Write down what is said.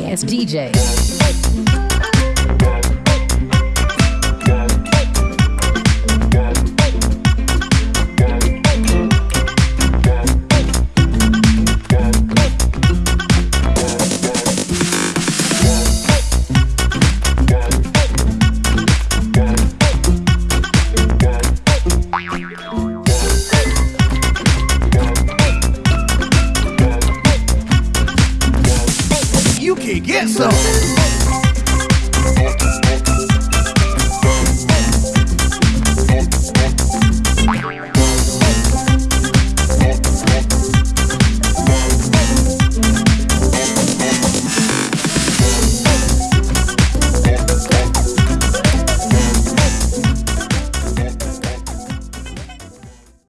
ass DJ. You can get some.